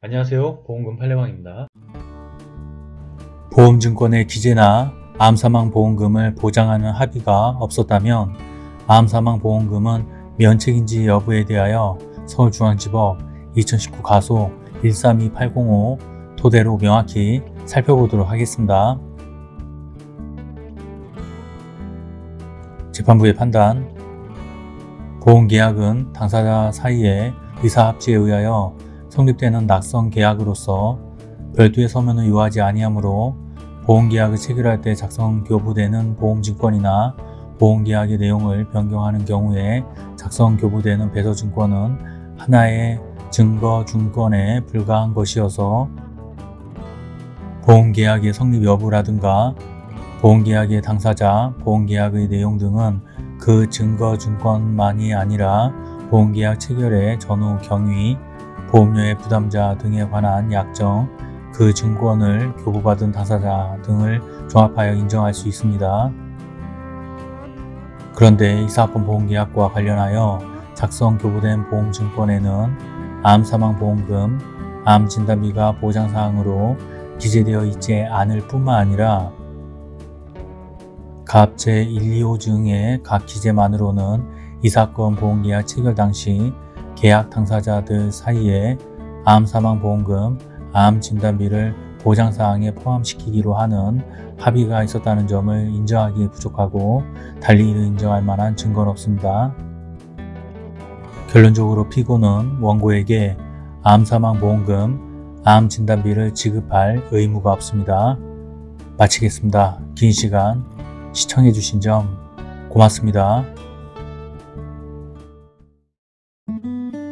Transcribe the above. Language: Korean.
안녕하세요. 보험금 팔례방입니다. 보험증권의 기재나 암사망 보험금을 보장하는 합의가 없었다면 암사망 보험금은 면책인지 여부에 대하여 서울중앙지법 2019 가소 132805 토대로 명확히 살펴보도록 하겠습니다. 재판부의 판단 보험계약은 당사자 사이의 의사합치에 의하여 성립되는 낙성 계약으로서 별도의 서면을 요하지 아니하므로 보험계약을 체결할 때 작성 교부되는 보험증권이나 보험계약의 내용을 변경하는 경우에 작성 교부되는 배서증권은 하나의 증거증권에 불과한 것이어서 보험계약의 성립 여부라든가 보험계약의 당사자, 보험계약의 내용 등은 그 증거증권만이 아니라 보험계약 체결의 전후 경위, 보험료의 부담자 등에 관한 약정, 그 증권을 교부받은 당사자 등을 종합하여 인정할 수 있습니다. 그런데 이 사건 보험계약과 관련하여 작성 교부된 보험증권에는 암사망보험금, 암진단비가 보장사항으로 기재되어 있지 않을 뿐만 아니라 갑 제125증의 각 기재만으로는 이 사건 보험계약 체결 당시 계약 당사자들 사이에 암사망보험금, 암진단비를 보장사항에 포함시키기로 하는 합의가 있었다는 점을 인정하기에 부족하고 달리 이를 인정할 만한 증거는 없습니다. 결론적으로 피고는 원고에게 암사망보험금, 암진단비를 지급할 의무가 없습니다. 마치겠습니다. 긴 시간 시청해주신 점 고맙습니다. you